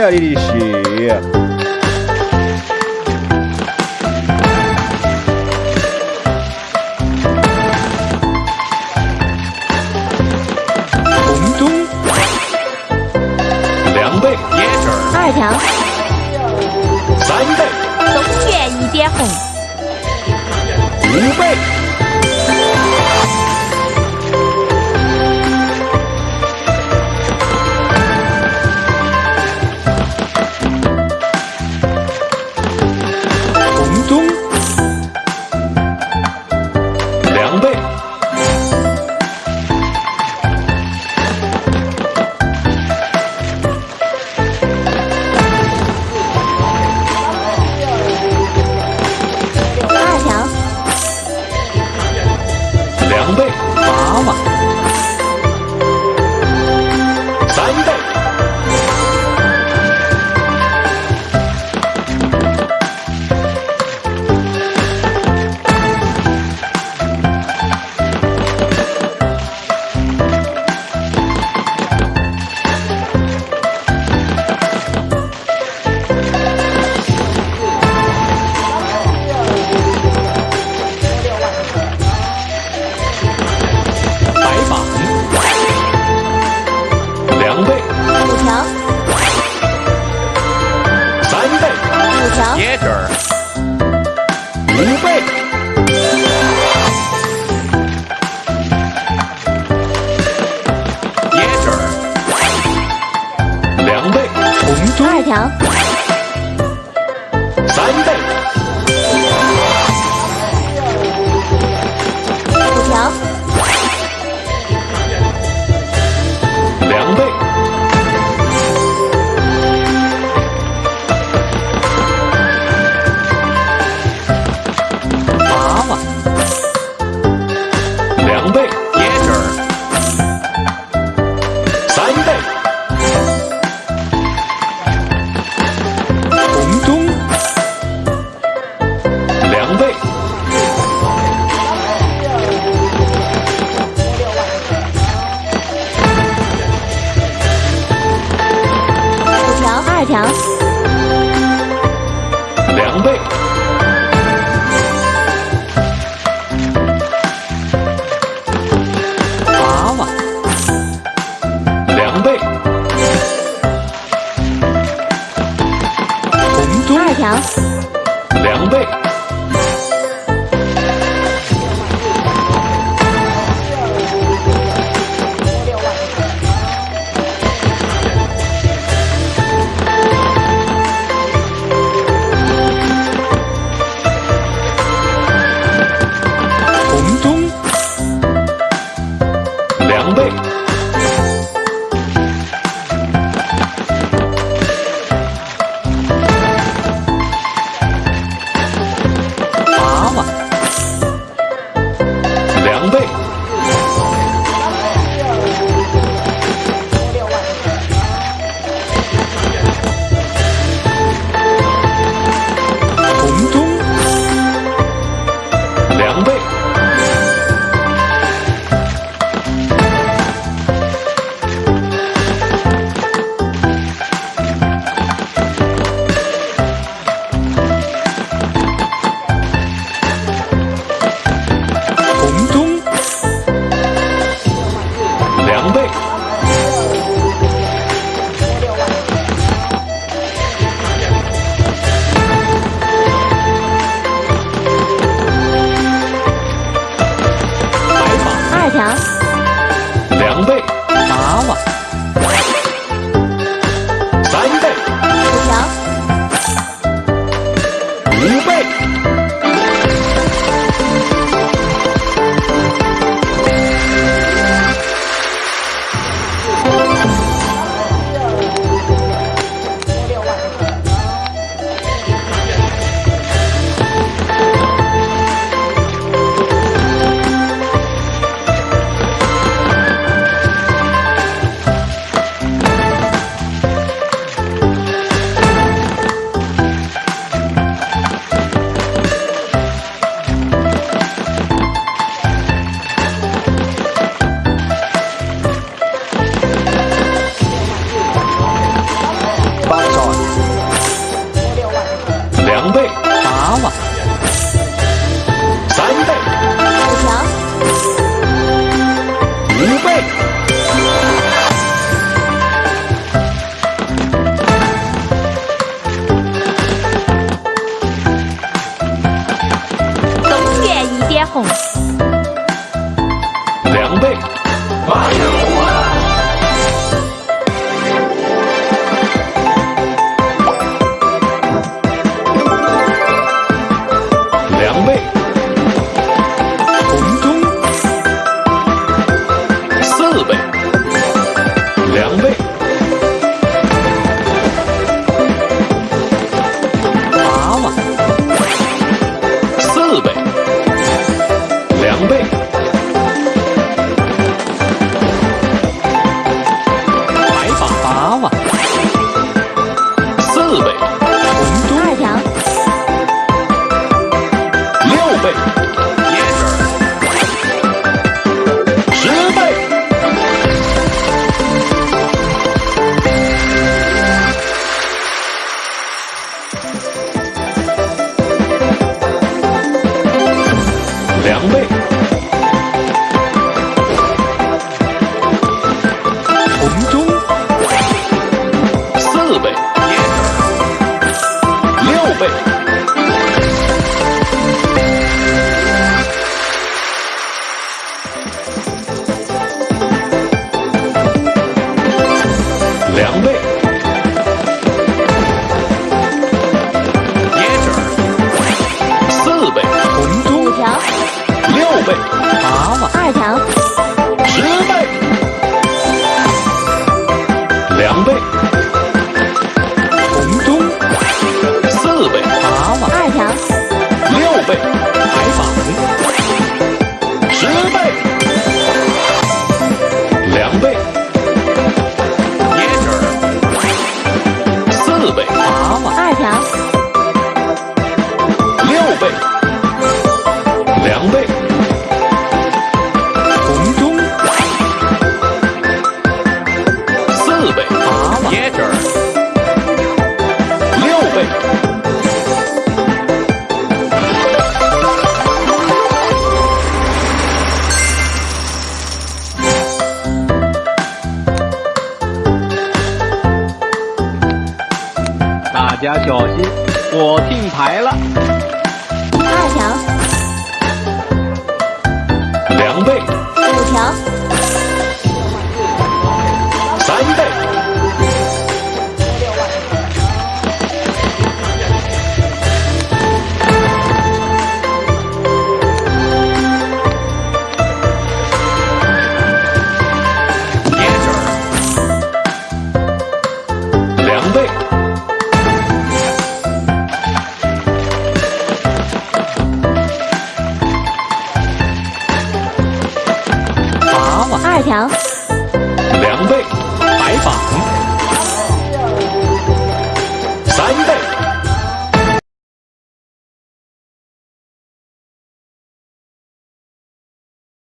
了你的血。二条，三倍，东园一点红，五倍，Jäger. Jäger. 条，两倍，娃娃，两倍，红中二条，两倍 Fire! 两倍。红中四倍。六倍。娃娃，二条。大家小心，我听牌了，二条，两倍，五条。瞧